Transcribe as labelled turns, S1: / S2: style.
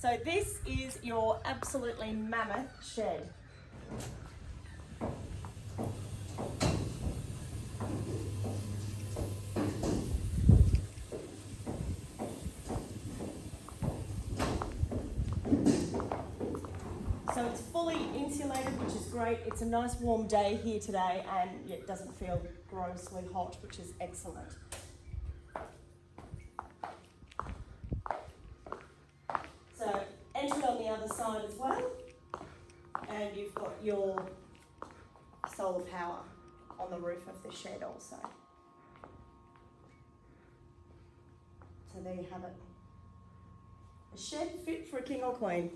S1: So this is your absolutely mammoth shed. So it's fully insulated, which is great. It's a nice warm day here today and it doesn't feel grossly hot, which is excellent. So entry on the other side as well. And you've got your solar power on the roof of the shed also. So there you have it. A shed fit for a king or queen.